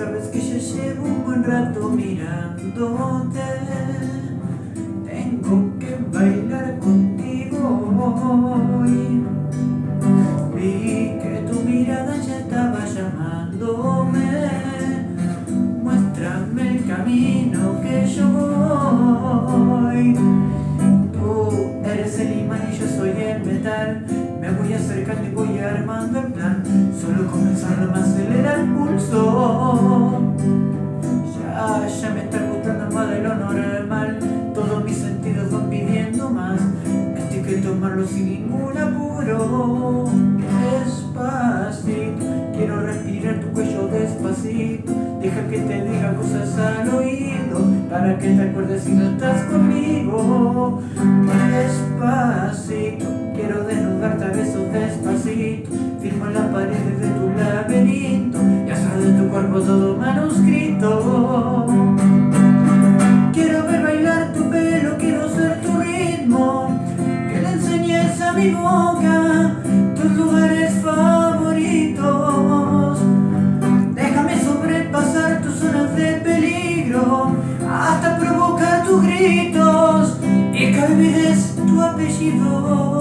Sabes que ya llevo un buen rato mirándote. Tengo que bailar contigo hoy. Vi que tu mirada ya estaba llamándome. Muéstrame el camino que yo voy. Tú eres el imán y yo soy el metal. Me voy acercando y voy armando el plan tomarlo sin ningún apuro. Despacito Quiero respirar tu cuello despacito. Deja que te diga cosas al oído Para que te acuerdes si no estás conmigo. Despacito Quiero desnudarte a besos despacito. Firmo las paredes de tu laberinto Y hacer de tu cuerpo todo manuscrito tus lugares favoritos. Déjame sobrepasar tus zonas de peligro Hasta provocar tus gritos Y que olvides tu apellido